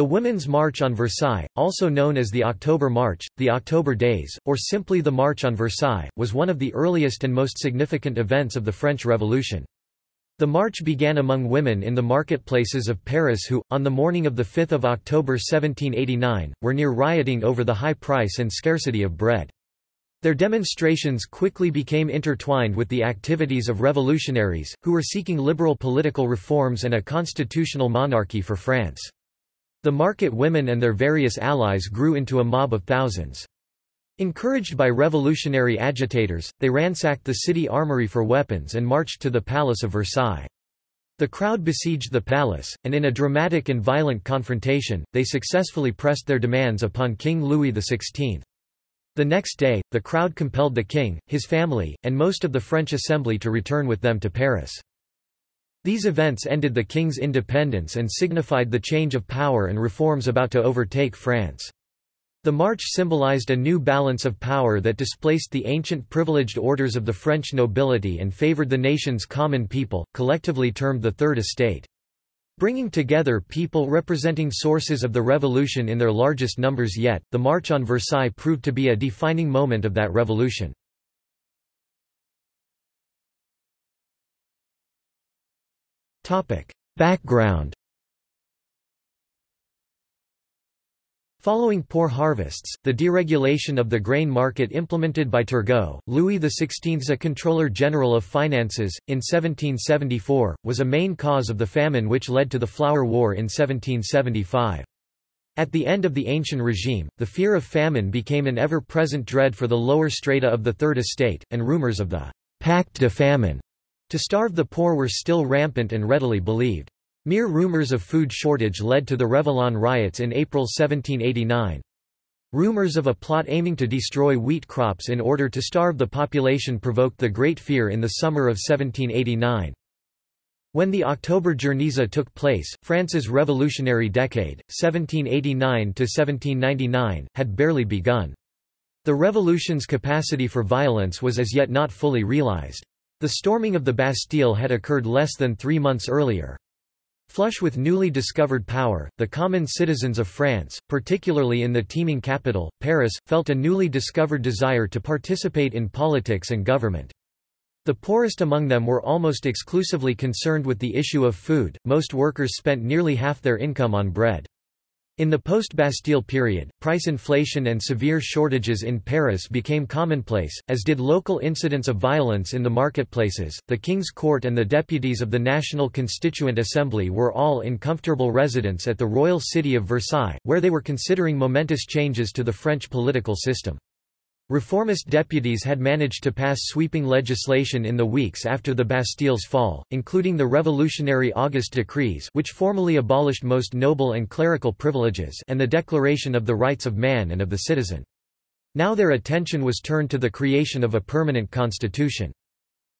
The Women's March on Versailles, also known as the October March, the October Days, or simply the March on Versailles, was one of the earliest and most significant events of the French Revolution. The march began among women in the marketplaces of Paris who, on the morning of 5 October 1789, were near rioting over the high price and scarcity of bread. Their demonstrations quickly became intertwined with the activities of revolutionaries, who were seeking liberal political reforms and a constitutional monarchy for France. The market women and their various allies grew into a mob of thousands. Encouraged by revolutionary agitators, they ransacked the city armory for weapons and marched to the Palace of Versailles. The crowd besieged the palace, and in a dramatic and violent confrontation, they successfully pressed their demands upon King Louis XVI. The next day, the crowd compelled the king, his family, and most of the French assembly to return with them to Paris. These events ended the king's independence and signified the change of power and reforms about to overtake France. The march symbolized a new balance of power that displaced the ancient privileged orders of the French nobility and favored the nation's common people, collectively termed the Third Estate. Bringing together people representing sources of the revolution in their largest numbers yet, the March on Versailles proved to be a defining moment of that revolution. Background Following poor harvests, the deregulation of the grain market implemented by Turgot, Louis XVI's a Controller General of Finances, in 1774, was a main cause of the famine which led to the Flour War in 1775. At the end of the Ancien regime, the fear of famine became an ever-present dread for the lower strata of the Third Estate, and rumors of the «pacte de famine» to starve the poor were still rampant and readily believed. Mere rumors of food shortage led to the Révillon riots in April 1789. Rumors of a plot aiming to destroy wheat crops in order to starve the population provoked the Great Fear in the summer of 1789. When the October Guernica took place, France's revolutionary decade, 1789–1799, had barely begun. The revolution's capacity for violence was as yet not fully realized. The storming of the Bastille had occurred less than three months earlier. Flush with newly discovered power, the common citizens of France, particularly in the teeming capital, Paris, felt a newly discovered desire to participate in politics and government. The poorest among them were almost exclusively concerned with the issue of food, most workers spent nearly half their income on bread. In the post-Bastille period, price inflation and severe shortages in Paris became commonplace, as did local incidents of violence in the marketplaces. The King's Court and the deputies of the National Constituent Assembly were all in comfortable residence at the royal city of Versailles, where they were considering momentous changes to the French political system. Reformist deputies had managed to pass sweeping legislation in the weeks after the Bastille's fall, including the revolutionary August decrees which formally abolished most noble and clerical privileges and the Declaration of the Rights of Man and of the Citizen. Now their attention was turned to the creation of a permanent constitution.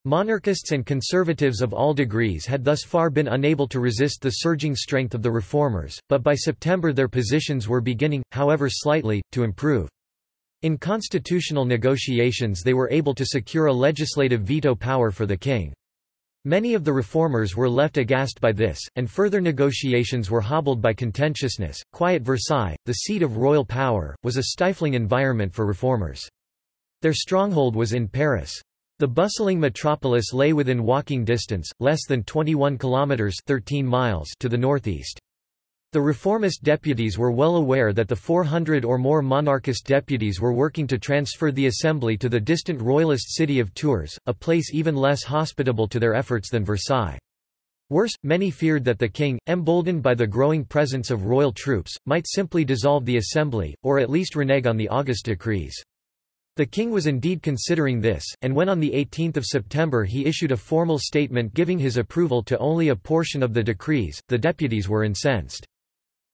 Monarchists and conservatives of all degrees had thus far been unable to resist the surging strength of the reformers, but by September their positions were beginning, however slightly, to improve. In constitutional negotiations they were able to secure a legislative veto power for the king. Many of the reformers were left aghast by this, and further negotiations were hobbled by contentiousness. Quiet Versailles, the seat of royal power, was a stifling environment for reformers. Their stronghold was in Paris. The bustling metropolis lay within walking distance, less than 21 kilometers 13 miles to the northeast. The reformist deputies were well aware that the 400 or more monarchist deputies were working to transfer the assembly to the distant royalist city of Tours, a place even less hospitable to their efforts than Versailles. Worse, many feared that the king, emboldened by the growing presence of royal troops, might simply dissolve the assembly, or at least renege on the August decrees. The king was indeed considering this, and when on 18 September he issued a formal statement giving his approval to only a portion of the decrees, the deputies were incensed.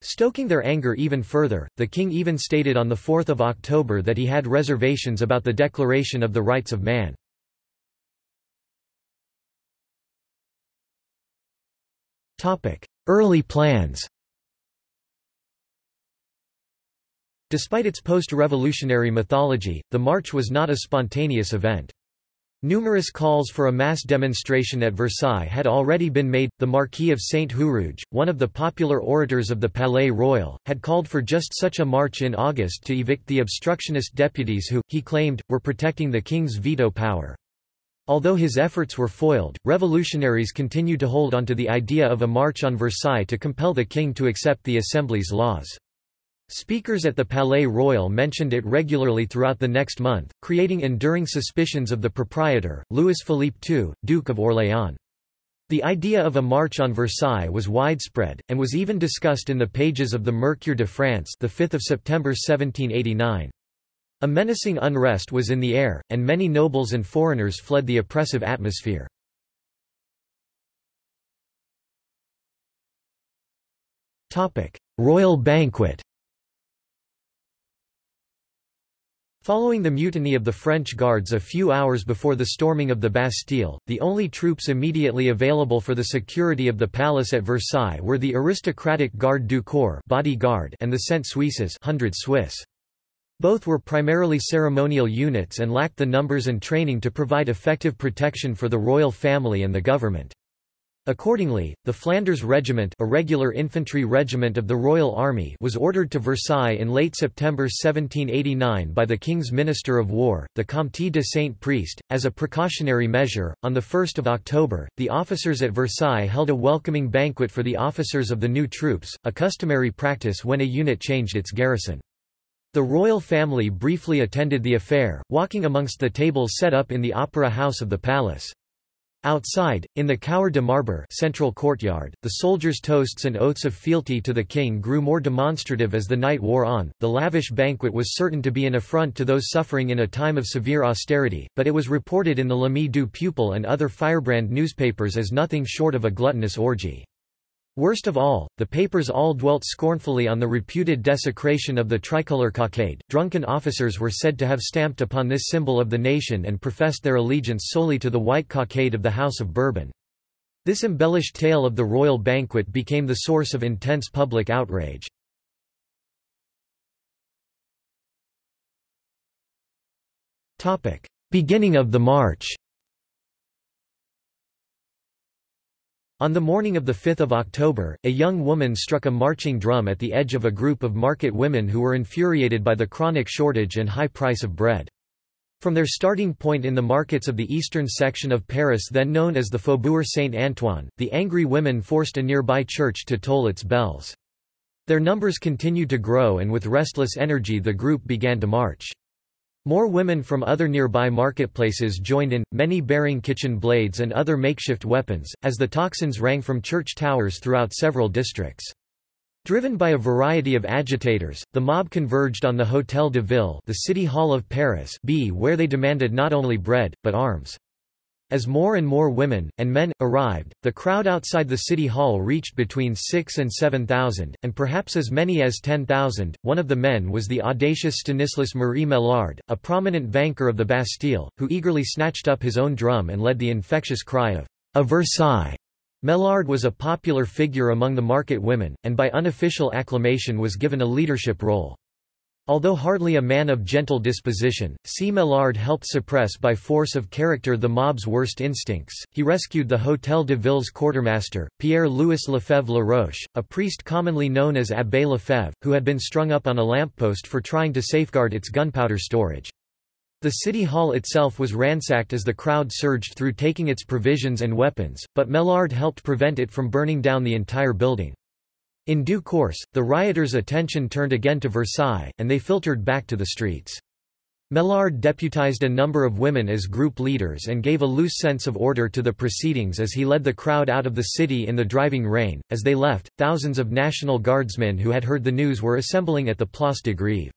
Stoking their anger even further, the king even stated on 4 October that he had reservations about the Declaration of the Rights of Man. Early plans Despite its post-revolutionary mythology, the march was not a spontaneous event. Numerous calls for a mass demonstration at Versailles had already been made. The Marquis of Saint Huruge, one of the popular orators of the Palais Royal, had called for just such a march in August to evict the obstructionist deputies who, he claimed, were protecting the king's veto power. Although his efforts were foiled, revolutionaries continued to hold onto the idea of a march on Versailles to compel the king to accept the Assembly's laws. Speakers at the Palais Royal mentioned it regularly throughout the next month, creating enduring suspicions of the proprietor, Louis Philippe II, Duke of Orléans. The idea of a march on Versailles was widespread, and was even discussed in the pages of the Mercure de France the 5th of September 1789. A menacing unrest was in the air, and many nobles and foreigners fled the oppressive atmosphere. Royal banquet Following the mutiny of the French Guards a few hours before the storming of the Bastille, the only troops immediately available for the security of the palace at Versailles were the aristocratic Garde du Corps bodyguard and the Cent Suisses 100 Swiss. Both were primarily ceremonial units and lacked the numbers and training to provide effective protection for the royal family and the government. Accordingly, the Flanders Regiment a regular infantry regiment of the Royal Army was ordered to Versailles in late September 1789 by the King's Minister of War, the Comte de Saint-Priest, as a precautionary measure. On 1 October, the officers at Versailles held a welcoming banquet for the officers of the new troops, a customary practice when a unit changed its garrison. The royal family briefly attended the affair, walking amongst the tables set up in the opera house of the palace. Outside, in the Cour de Marbre central courtyard, the soldiers' toasts and oaths of fealty to the king grew more demonstrative as the night wore on. The lavish banquet was certain to be an affront to those suffering in a time of severe austerity, but it was reported in the L'Ami du Peuple and other firebrand newspapers as nothing short of a gluttonous orgy. Worst of all, the papers all dwelt scornfully on the reputed desecration of the tricolour cockade. Drunken officers were said to have stamped upon this symbol of the nation and professed their allegiance solely to the white cockade of the House of Bourbon. This embellished tale of the royal banquet became the source of intense public outrage. Beginning of the march On the morning of 5 October, a young woman struck a marching drum at the edge of a group of market women who were infuriated by the chronic shortage and high price of bread. From their starting point in the markets of the eastern section of Paris then known as the Faubourg Saint-Antoine, the angry women forced a nearby church to toll its bells. Their numbers continued to grow and with restless energy the group began to march. More women from other nearby marketplaces joined in, many bearing kitchen blades and other makeshift weapons, as the tocsins rang from church towers throughout several districts. Driven by a variety of agitators, the mob converged on the Hôtel de Ville the City Hall of Paris B where they demanded not only bread, but arms. As more and more women, and men, arrived, the crowd outside the city hall reached between 6 and 7,000, and perhaps as many as 10,000. One of the men was the audacious Stanislas Marie Maillard, a prominent vainqueur of the Bastille, who eagerly snatched up his own drum and led the infectious cry of, A Versailles! Maillard was a popular figure among the market women, and by unofficial acclamation was given a leadership role. Although hardly a man of gentle disposition, C. Maillard helped suppress by force of character the mob's worst instincts. He rescued the Hôtel de Ville's quartermaster, Pierre-Louis Lefebvre La Roche, a priest commonly known as Abbé Lefebvre, who had been strung up on a lamppost for trying to safeguard its gunpowder storage. The city hall itself was ransacked as the crowd surged through taking its provisions and weapons, but Maillard helped prevent it from burning down the entire building. In due course, the rioters' attention turned again to Versailles, and they filtered back to the streets. Maillard deputized a number of women as group leaders and gave a loose sense of order to the proceedings as he led the crowd out of the city in the driving rain. As they left, thousands of National Guardsmen who had heard the news were assembling at the Place de Grève.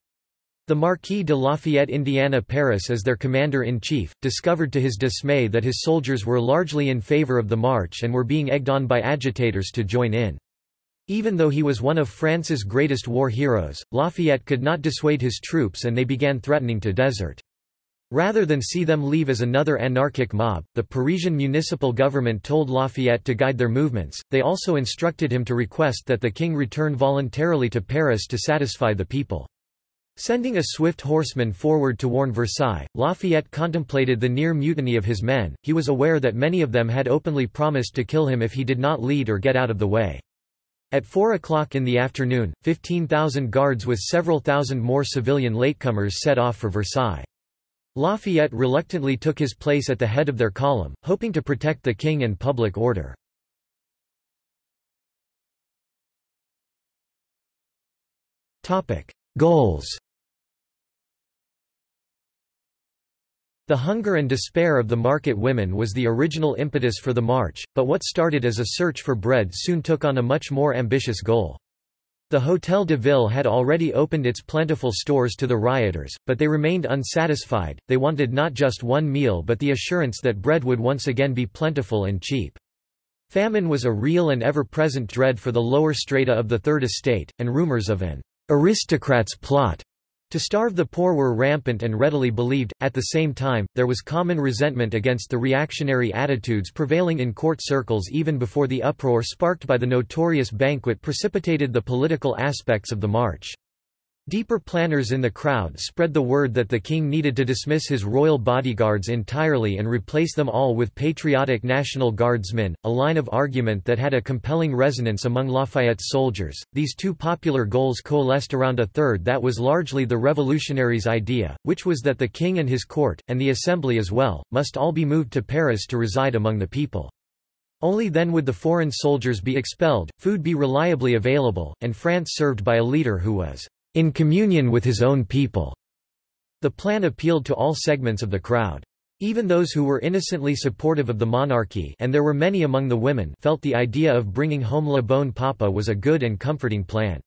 The Marquis de Lafayette Indiana Paris as their commander-in-chief, discovered to his dismay that his soldiers were largely in favor of the march and were being egged on by agitators to join in. Even though he was one of France's greatest war heroes, Lafayette could not dissuade his troops and they began threatening to desert. Rather than see them leave as another anarchic mob, the Parisian municipal government told Lafayette to guide their movements, they also instructed him to request that the king return voluntarily to Paris to satisfy the people. Sending a swift horseman forward to warn Versailles, Lafayette contemplated the near mutiny of his men, he was aware that many of them had openly promised to kill him if he did not lead or get out of the way. At 4 o'clock in the afternoon, 15,000 guards with several thousand more civilian latecomers set off for Versailles. Lafayette reluctantly took his place at the head of their column, hoping to protect the king and public order. Goals The hunger and despair of the market women was the original impetus for the march, but what started as a search for bread soon took on a much more ambitious goal. The Hôtel de Ville had already opened its plentiful stores to the rioters, but they remained unsatisfied, they wanted not just one meal but the assurance that bread would once again be plentiful and cheap. Famine was a real and ever-present dread for the lower strata of the Third Estate, and rumors of an aristocrat's plot to starve the poor were rampant and readily believed. At the same time, there was common resentment against the reactionary attitudes prevailing in court circles even before the uproar sparked by the notorious banquet precipitated the political aspects of the march. Deeper planners in the crowd spread the word that the king needed to dismiss his royal bodyguards entirely and replace them all with patriotic National Guardsmen, a line of argument that had a compelling resonance among Lafayette's soldiers. These two popular goals coalesced around a third that was largely the revolutionaries' idea, which was that the king and his court, and the assembly as well, must all be moved to Paris to reside among the people. Only then would the foreign soldiers be expelled, food be reliably available, and France served by a leader who was in communion with his own people. The plan appealed to all segments of the crowd. Even those who were innocently supportive of the monarchy and there were many among the women felt the idea of bringing home Le Bon Papa was a good and comforting plan.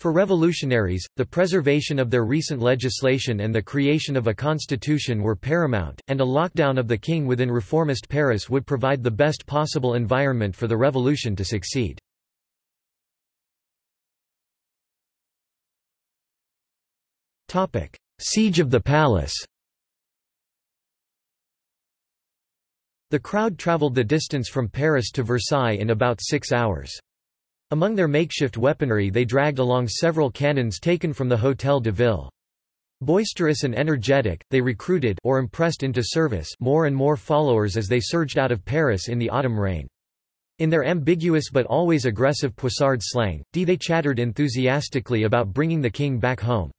For revolutionaries, the preservation of their recent legislation and the creation of a constitution were paramount, and a lockdown of the king within reformist Paris would provide the best possible environment for the revolution to succeed. Siege of the palace The crowd travelled the distance from Paris to Versailles in about six hours. Among their makeshift weaponry they dragged along several cannons taken from the Hôtel de Ville. Boisterous and energetic, they recruited or impressed into service more and more followers as they surged out of Paris in the autumn rain. In their ambiguous but always aggressive Poissard slang, D they chattered enthusiastically about bringing the king back home.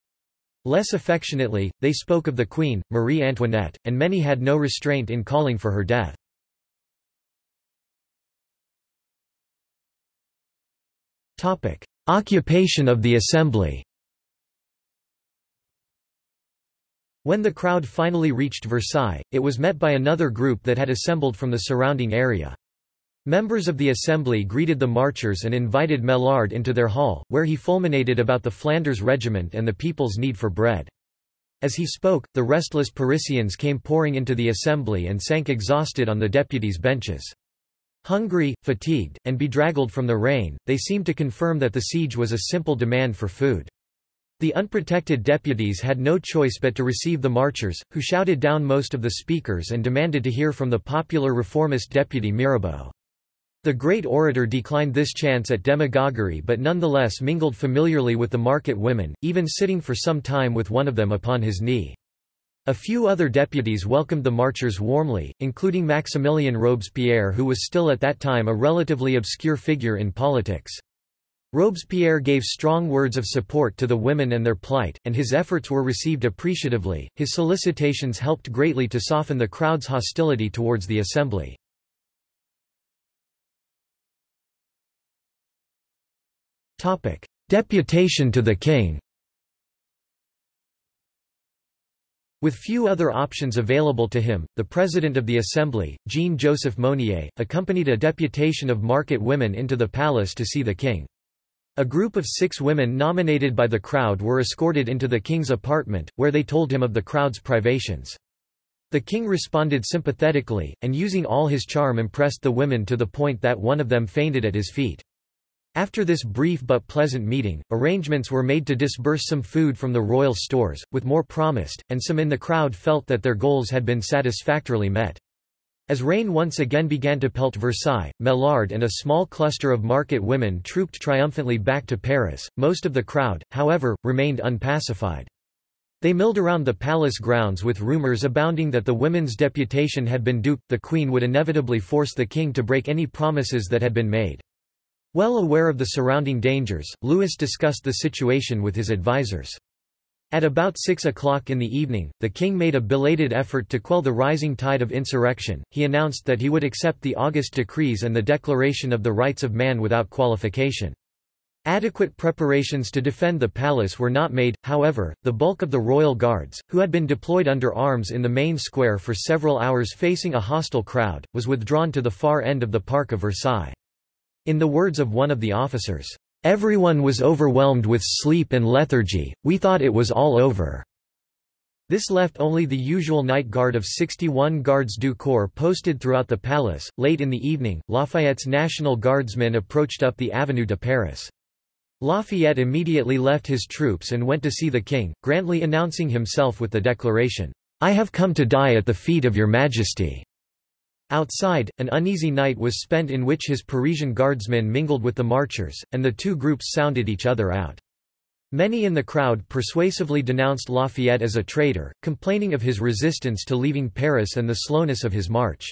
Less affectionately, they spoke of the Queen, Marie Antoinette, and many had no restraint in calling for her death. Occupation of the Assembly When the crowd finally reached Versailles, it was met by another group that had assembled from the surrounding area. Members of the Assembly greeted the marchers and invited Maillard into their hall, where he fulminated about the Flanders Regiment and the people's need for bread. As he spoke, the restless Parisians came pouring into the assembly and sank exhausted on the deputies' benches. Hungry, fatigued, and bedraggled from the rain, they seemed to confirm that the siege was a simple demand for food. The unprotected deputies had no choice but to receive the marchers, who shouted down most of the speakers and demanded to hear from the popular reformist deputy Mirabeau. The great orator declined this chance at demagoguery but nonetheless mingled familiarly with the market women, even sitting for some time with one of them upon his knee. A few other deputies welcomed the marchers warmly, including Maximilien Robespierre who was still at that time a relatively obscure figure in politics. Robespierre gave strong words of support to the women and their plight, and his efforts were received appreciatively. His solicitations helped greatly to soften the crowd's hostility towards the assembly. Deputation to the king With few other options available to him, the President of the Assembly, Jean-Joseph Mounier, accompanied a deputation of market women into the palace to see the king. A group of six women nominated by the crowd were escorted into the king's apartment, where they told him of the crowd's privations. The king responded sympathetically, and using all his charm impressed the women to the point that one of them fainted at his feet. After this brief but pleasant meeting, arrangements were made to disburse some food from the royal stores, with more promised, and some in the crowd felt that their goals had been satisfactorily met. As rain once again began to pelt Versailles, Maillard and a small cluster of market women trooped triumphantly back to Paris. Most of the crowd, however, remained unpacified. They milled around the palace grounds with rumors abounding that the women's deputation had been duped the queen would inevitably force the king to break any promises that had been made. Well aware of the surrounding dangers, Louis discussed the situation with his advisers. At about six o'clock in the evening, the king made a belated effort to quell the rising tide of insurrection. He announced that he would accept the August decrees and the Declaration of the Rights of Man without qualification. Adequate preparations to defend the palace were not made, however, the bulk of the royal guards, who had been deployed under arms in the main square for several hours facing a hostile crowd, was withdrawn to the far end of the Park of Versailles. In the words of one of the officers, "...everyone was overwhelmed with sleep and lethargy, we thought it was all over." This left only the usual night guard of 61 gardes du corps posted throughout the palace. Late in the evening, Lafayette's National Guardsmen approached up the Avenue de Paris. Lafayette immediately left his troops and went to see the king, grandly announcing himself with the declaration, "'I have come to die at the feet of your majesty'". Outside, an uneasy night was spent in which his Parisian guardsmen mingled with the marchers, and the two groups sounded each other out. Many in the crowd persuasively denounced Lafayette as a traitor, complaining of his resistance to leaving Paris and the slowness of his march.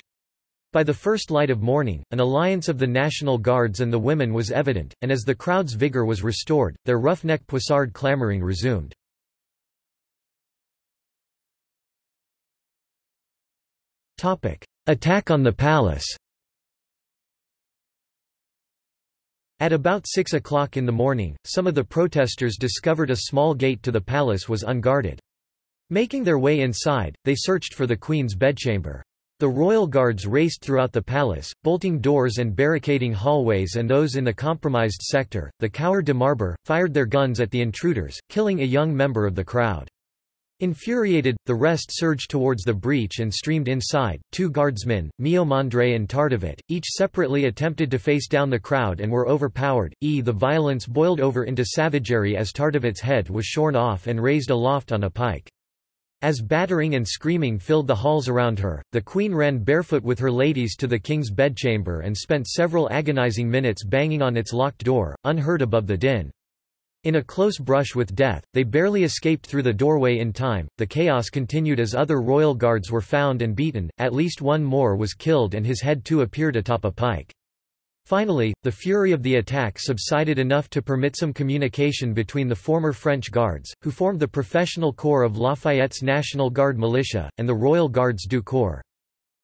By the first light of morning, an alliance of the National Guards and the women was evident, and as the crowd's vigor was restored, their roughneck poissard clamoring resumed. Attack on the palace At about 6 o'clock in the morning, some of the protesters discovered a small gate to the palace was unguarded. Making their way inside, they searched for the queen's bedchamber. The royal guards raced throughout the palace, bolting doors and barricading hallways and those in the compromised sector. The Cour de Marbre, fired their guns at the intruders, killing a young member of the crowd. Infuriated, the rest surged towards the breach and streamed inside. Two guardsmen, Miomandre and Tardivet, each separately attempted to face down the crowd and were overpowered. E. The violence boiled over into savagery as Tardivet's head was shorn off and raised aloft on a pike. As battering and screaming filled the halls around her, the queen ran barefoot with her ladies to the king's bedchamber and spent several agonizing minutes banging on its locked door, unheard above the din. In a close brush with death, they barely escaped through the doorway in time. The chaos continued as other royal guards were found and beaten, at least one more was killed and his head too appeared atop a pike. Finally, the fury of the attack subsided enough to permit some communication between the former French Guards, who formed the professional corps of Lafayette's National Guard militia, and the Royal Gardes du Corps.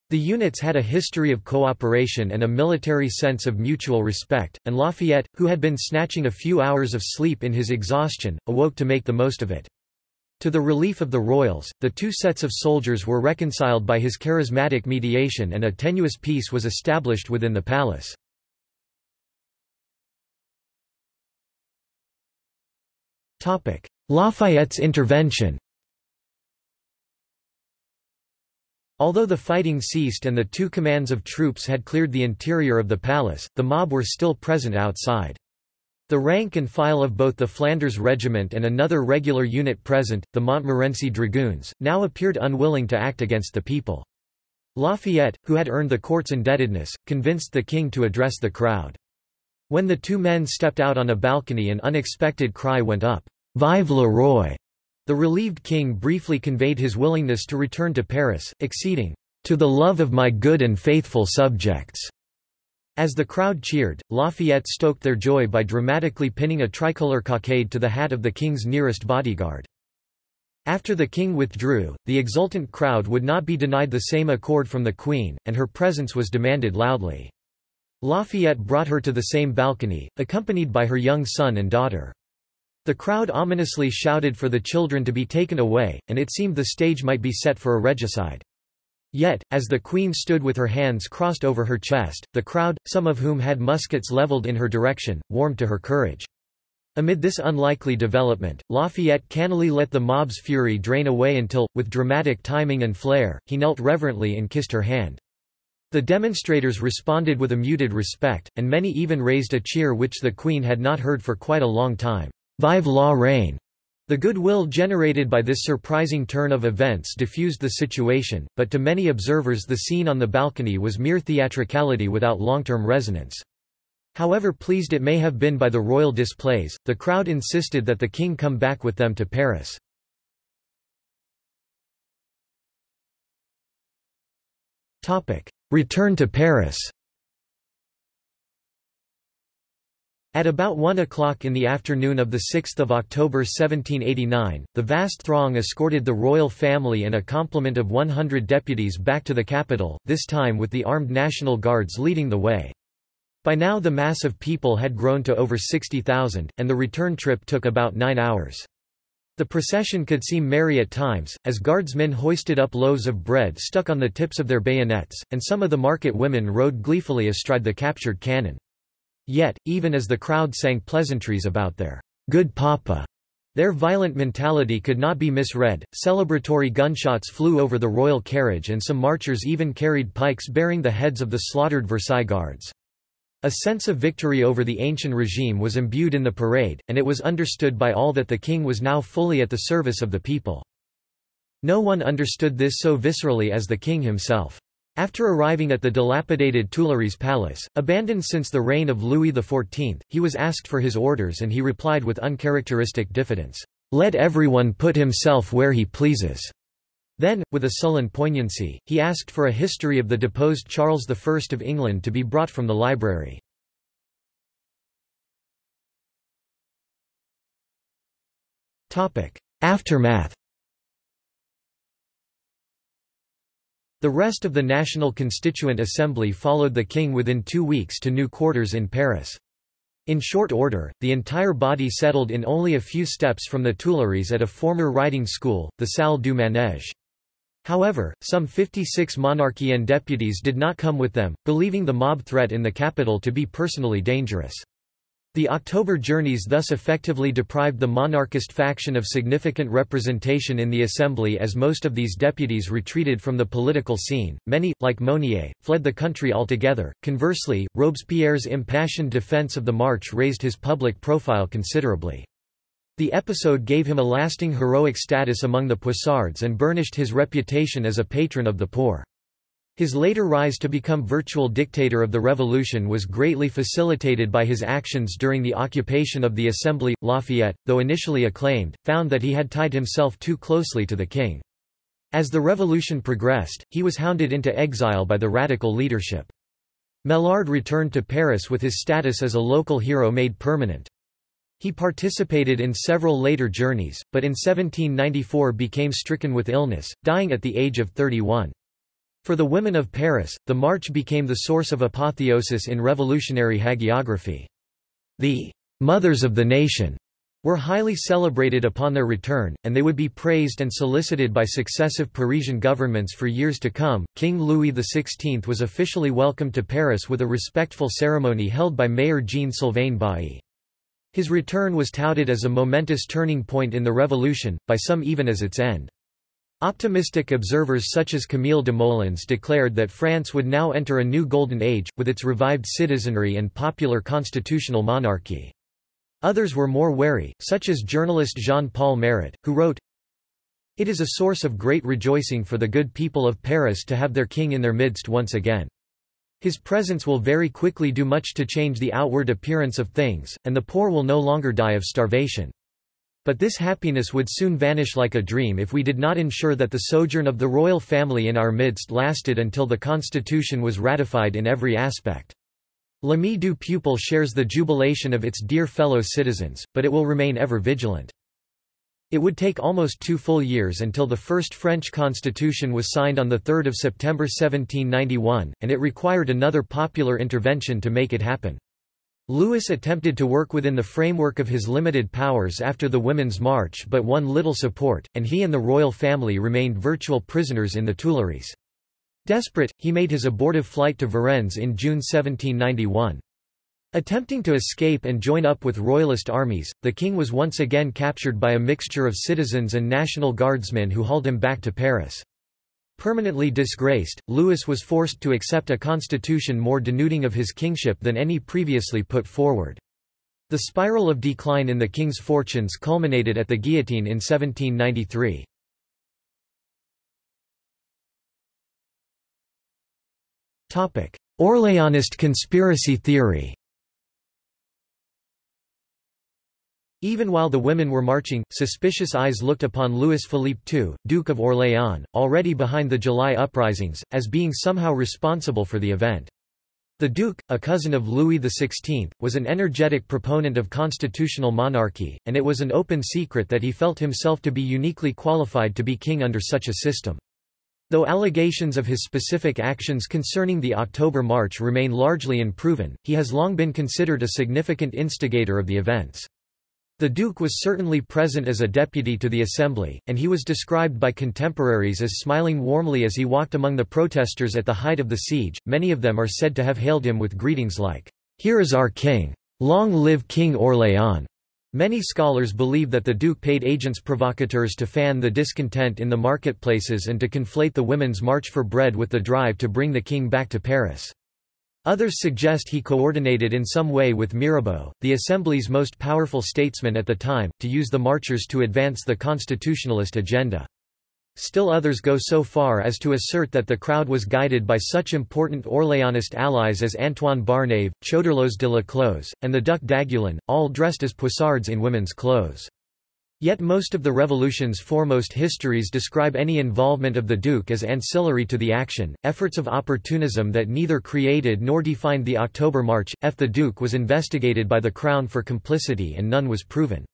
The units had a history of cooperation and a military sense of mutual respect, and Lafayette, who had been snatching a few hours of sleep in his exhaustion, awoke to make the most of it. To the relief of the royals, the two sets of soldiers were reconciled by his charismatic mediation and a tenuous peace was established within the palace. Lafayette's intervention Although the fighting ceased and the two commands of troops had cleared the interior of the palace, the mob were still present outside. The rank and file of both the Flanders Regiment and another regular unit present, the Montmorency Dragoons, now appeared unwilling to act against the people. Lafayette, who had earned the court's indebtedness, convinced the king to address the crowd. When the two men stepped out on a balcony an unexpected cry went up, Vive le roi! The relieved king briefly conveyed his willingness to return to Paris, exceeding, to the love of my good and faithful subjects. As the crowd cheered, Lafayette stoked their joy by dramatically pinning a tricolour cockade to the hat of the king's nearest bodyguard. After the king withdrew, the exultant crowd would not be denied the same accord from the queen, and her presence was demanded loudly. Lafayette brought her to the same balcony, accompanied by her young son and daughter. The crowd ominously shouted for the children to be taken away, and it seemed the stage might be set for a regicide. Yet, as the queen stood with her hands crossed over her chest, the crowd, some of whom had muskets leveled in her direction, warmed to her courage. Amid this unlikely development, Lafayette cannily let the mob's fury drain away until, with dramatic timing and flair, he knelt reverently and kissed her hand. The demonstrators responded with a muted respect, and many even raised a cheer which the Queen had not heard for quite a long time. Vive la reine. The goodwill generated by this surprising turn of events diffused the situation, but to many observers the scene on the balcony was mere theatricality without long-term resonance. However pleased it may have been by the royal displays, the crowd insisted that the king come back with them to Paris. Return to Paris At about 1 o'clock in the afternoon of 6 October 1789, the vast throng escorted the royal family and a complement of 100 deputies back to the capital, this time with the armed National Guards leading the way. By now the mass of people had grown to over 60,000, and the return trip took about nine hours. The procession could seem merry at times, as guardsmen hoisted up loaves of bread stuck on the tips of their bayonets, and some of the market women rode gleefully astride the captured cannon. Yet, even as the crowd sang pleasantries about their good papa, their violent mentality could not be misread. Celebratory gunshots flew over the royal carriage and some marchers even carried pikes bearing the heads of the slaughtered Versailles guards. A sense of victory over the ancient regime was imbued in the parade, and it was understood by all that the king was now fully at the service of the people. No one understood this so viscerally as the king himself. After arriving at the dilapidated Tuileries Palace, abandoned since the reign of Louis XIV, he was asked for his orders and he replied with uncharacteristic diffidence, "'Let everyone put himself where he pleases.' Then, with a sullen poignancy, he asked for a history of the deposed Charles I of England to be brought from the library. Aftermath The rest of the National Constituent Assembly followed the king within two weeks to new quarters in Paris. In short order, the entire body settled in only a few steps from the Tuileries at a former riding school, the Salle du Manège. However, some 56 monarchian deputies did not come with them, believing the mob threat in the capital to be personally dangerous. The October journeys thus effectively deprived the monarchist faction of significant representation in the assembly as most of these deputies retreated from the political scene. Many, like Mounier, fled the country altogether. Conversely, Robespierre's impassioned defense of the march raised his public profile considerably. The episode gave him a lasting heroic status among the Poissards and burnished his reputation as a patron of the poor. His later rise to become virtual dictator of the revolution was greatly facilitated by his actions during the occupation of the Assembly. Lafayette, though initially acclaimed, found that he had tied himself too closely to the king. As the revolution progressed, he was hounded into exile by the radical leadership. Maillard returned to Paris with his status as a local hero made permanent. He participated in several later journeys, but in 1794 became stricken with illness, dying at the age of 31. For the women of Paris, the march became the source of apotheosis in revolutionary hagiography. The mothers of the nation were highly celebrated upon their return, and they would be praised and solicited by successive Parisian governments for years to come. King Louis XVI was officially welcomed to Paris with a respectful ceremony held by Mayor Jean Sylvain Bailly. His return was touted as a momentous turning point in the revolution, by some even as its end. Optimistic observers such as Camille Desmoulins declared that France would now enter a new golden age, with its revived citizenry and popular constitutional monarchy. Others were more wary, such as journalist Jean-Paul Marat, who wrote, It is a source of great rejoicing for the good people of Paris to have their king in their midst once again. His presence will very quickly do much to change the outward appearance of things, and the poor will no longer die of starvation. But this happiness would soon vanish like a dream if we did not ensure that the sojourn of the royal family in our midst lasted until the constitution was ratified in every aspect. L'Ami du Peuple shares the jubilation of its dear fellow citizens, but it will remain ever vigilant. It would take almost two full years until the first French constitution was signed on 3 September 1791, and it required another popular intervention to make it happen. Louis attempted to work within the framework of his limited powers after the Women's March but won little support, and he and the royal family remained virtual prisoners in the Tuileries. Desperate, he made his abortive flight to Varennes in June 1791. Attempting to escape and join up with royalist armies, the king was once again captured by a mixture of citizens and National Guardsmen who hauled him back to Paris. Permanently disgraced, Louis was forced to accept a constitution more denuding of his kingship than any previously put forward. The spiral of decline in the king's fortunes culminated at the guillotine in 1793. Orleanist conspiracy theory Even while the women were marching, suspicious eyes looked upon Louis Philippe II, Duke of Orléans, already behind the July uprisings, as being somehow responsible for the event. The Duke, a cousin of Louis XVI, was an energetic proponent of constitutional monarchy, and it was an open secret that he felt himself to be uniquely qualified to be king under such a system. Though allegations of his specific actions concerning the October March remain largely unproven, he has long been considered a significant instigator of the events. The Duke was certainly present as a deputy to the Assembly, and he was described by contemporaries as smiling warmly as he walked among the protesters at the height of the siege. Many of them are said to have hailed him with greetings like, Here is our king! Long live King Orléans! Many scholars believe that the Duke paid agents provocateurs to fan the discontent in the marketplaces and to conflate the Women's March for Bread with the drive to bring the king back to Paris. Others suggest he coordinated in some way with Mirabeau, the Assembly's most powerful statesman at the time, to use the marchers to advance the constitutionalist agenda. Still others go so far as to assert that the crowd was guided by such important Orléanist allies as Antoine Barnave, Choderlos de Laclos, and the Duc d'Aiguillon, all dressed as poissards in women's clothes. Yet most of the revolution's foremost histories describe any involvement of the Duke as ancillary to the action, efforts of opportunism that neither created nor defined the October March. F. The Duke was investigated by the Crown for complicity and none was proven.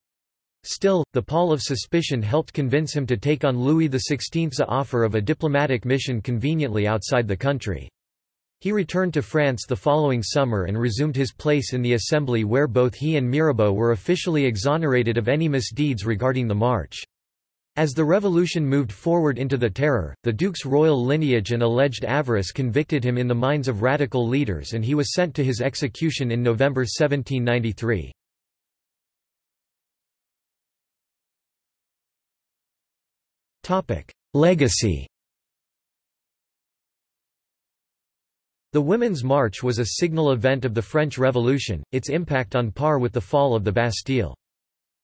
Still, the pall of suspicion helped convince him to take on Louis XVI's offer of a diplomatic mission conveniently outside the country. He returned to France the following summer and resumed his place in the Assembly where both he and Mirabeau were officially exonerated of any misdeeds regarding the march. As the revolution moved forward into the Terror, the Duke's royal lineage and alleged avarice convicted him in the minds of radical leaders and he was sent to his execution in November 1793. Legacy The Women's March was a signal event of the French Revolution, its impact on par with the fall of the Bastille.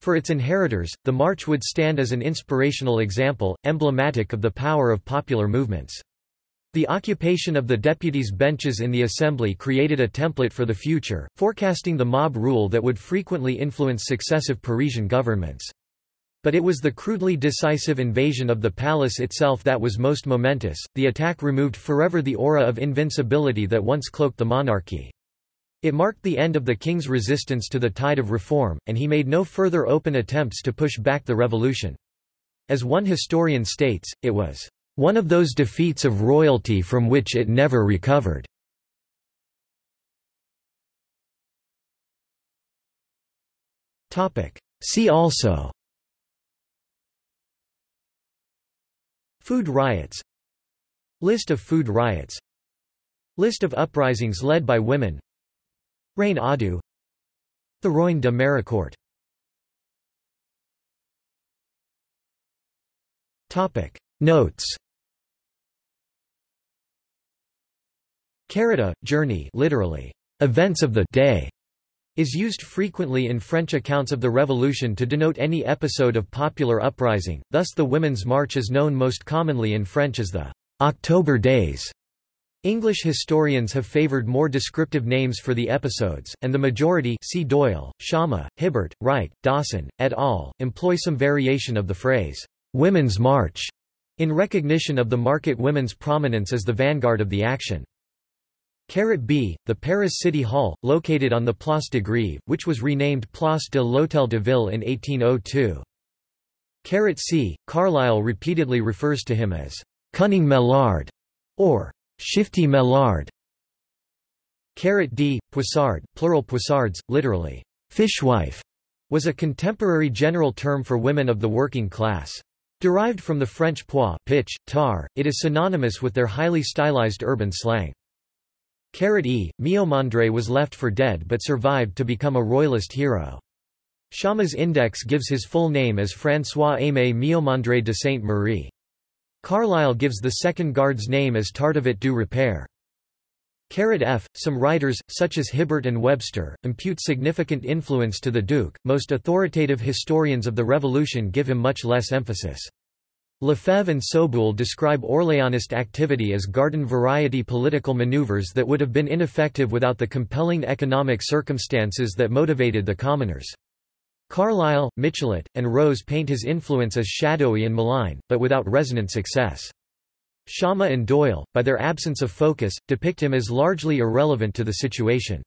For its inheritors, the march would stand as an inspirational example, emblematic of the power of popular movements. The occupation of the deputies' benches in the Assembly created a template for the future, forecasting the mob rule that would frequently influence successive Parisian governments. But it was the crudely decisive invasion of the palace itself that was most momentous. The attack removed forever the aura of invincibility that once cloaked the monarchy. It marked the end of the king's resistance to the tide of reform, and he made no further open attempts to push back the revolution. As one historian states, it was one of those defeats of royalty from which it never recovered. See also Food riots. List of food riots. List of uprisings led by women. Reine Audu. The Roine de Maricourt. Topic. Notes. Carita, journey literally, events of the day, is used frequently in French accounts of the Revolution to denote any episode of popular uprising, thus the Women's March is known most commonly in French as the October Days. English historians have favoured more descriptive names for the episodes, and the majority see Doyle, Schama, Hibbert, Wright, Dawson, et al., employ some variation of the phrase, "'Women's March' in recognition of the market women's prominence as the vanguard of the action. Carat B, the Paris City Hall, located on the Place de Grève, which was renamed Place de l'Hôtel de Ville in 1802. Carat C, Carlyle repeatedly refers to him as cunning Maillard or shifty Maillard. D, Poissard, plural Poissards, literally fishwife, was a contemporary general term for women of the working class. Derived from the French pois pitch, tar, it is synonymous with their highly stylized urban slang. Carat E. Miomandre was left for dead but survived to become a royalist hero. Schama's index gives his full name as François-Aimé Miomandre de Sainte-Marie. Carlyle gives the second guard's name as Tardivet du Repaire. Carat F. Some writers, such as Hibbert and Webster, impute significant influence to the Duke, most authoritative historians of the Revolution give him much less emphasis. Lefebvre and Soboul describe Orléanist activity as garden-variety political maneuvers that would have been ineffective without the compelling economic circumstances that motivated the commoners. Carlyle, Michelet, and Rose paint his influence as shadowy and malign, but without resonant success. Schama and Doyle, by their absence of focus, depict him as largely irrelevant to the situation.